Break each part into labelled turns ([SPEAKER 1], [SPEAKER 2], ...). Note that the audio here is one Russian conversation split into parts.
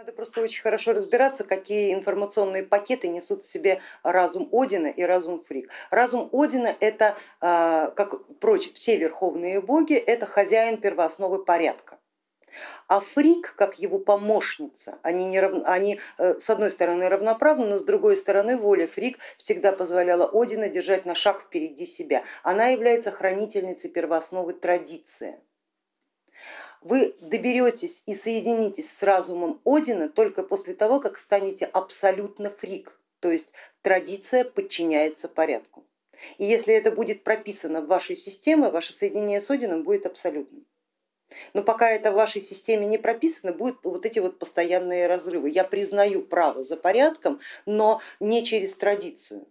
[SPEAKER 1] Надо просто очень хорошо разбираться, какие информационные пакеты несут в себе разум Одина и разум Фрик. Разум Одина это, а, как прочь, все верховные боги, это хозяин первоосновы порядка. А Фрик, как его помощница, они, не рав... они э, с одной стороны равноправны, но с другой стороны воля Фрик всегда позволяла Одина держать на шаг впереди себя. Она является хранительницей первоосновы традиции вы доберетесь и соединитесь с разумом Одина только после того, как станете абсолютно фрик, то есть традиция подчиняется порядку. И если это будет прописано в вашей системе, ваше соединение с Одином будет абсолютным. Но пока это в вашей системе не прописано, будут вот эти вот постоянные разрывы. Я признаю право за порядком, но не через традицию.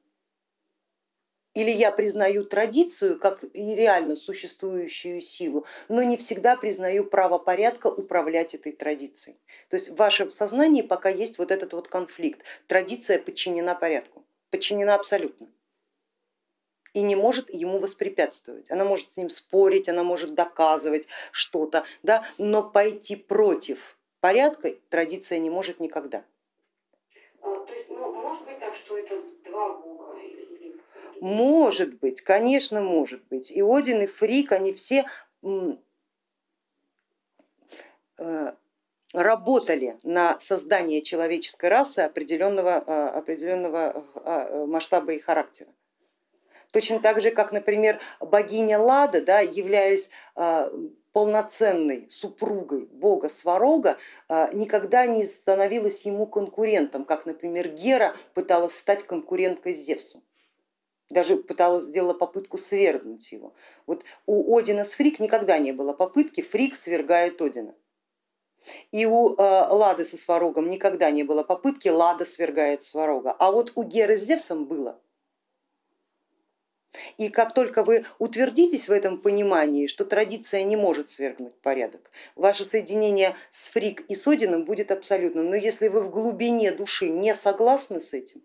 [SPEAKER 1] Или я признаю традицию как реально существующую силу, но не всегда признаю право порядка управлять этой традицией. То есть в вашем сознании пока есть вот этот вот конфликт. Традиция подчинена порядку, подчинена абсолютно и не может ему воспрепятствовать. Она может с ним спорить, она может доказывать что-то, да, но пойти против порядка традиция не может никогда.
[SPEAKER 2] А, то есть, ну, может быть так, что это два бога
[SPEAKER 1] может быть, конечно, может быть. И Один, и Фрик, они все э, работали на создание человеческой расы определенного, э, определенного э, масштаба и характера. Точно так же, как, например, богиня Лада, да, являясь полноценной супругой бога Сварога, никогда не становилась ему конкурентом, как, например, Гера пыталась стать конкуренткой с Зевсом даже пыталась, сделала попытку свергнуть его. Вот у Одина с Фрик никогда не было попытки, Фрик свергает Одина. И у э, Лады со Сварогом никогда не было попытки, Лада свергает Сварога. А вот у Геры с Зевсом было. И как только вы утвердитесь в этом понимании, что традиция не может свергнуть порядок, ваше соединение с Фрик и с Одином будет абсолютным. Но если вы в глубине души не согласны с этим,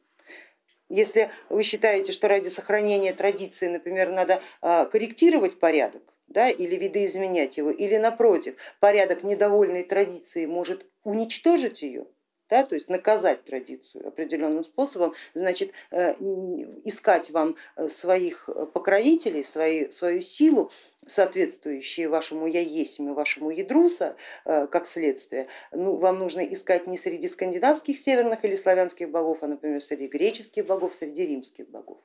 [SPEAKER 1] если вы считаете, что ради сохранения традиции, например, надо а, корректировать порядок да, или видоизменять его, или напротив, порядок недовольной традиции может уничтожить ее, да, то есть наказать традицию определенным способом, значит э, искать вам э, своих покровителей, свои, свою силу, соответствующие вашему я есть, вашему ядруса э, как следствие, ну, вам нужно искать не среди скандинавских, северных или славянских богов, а, например, среди греческих богов, среди римских богов.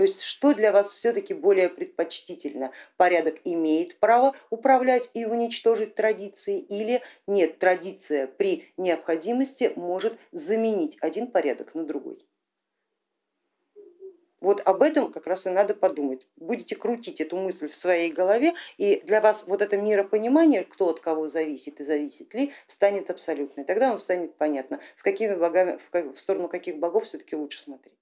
[SPEAKER 1] То есть что для вас все-таки более предпочтительно? Порядок имеет право управлять и уничтожить традиции или нет, традиция при необходимости может заменить один порядок на другой. Вот об этом как раз и надо подумать. Будете крутить эту мысль в своей голове, и для вас вот это миропонимание, кто от кого зависит и зависит ли, станет абсолютной. Тогда вам станет понятно, с какими богами, в сторону каких богов все-таки лучше смотреть.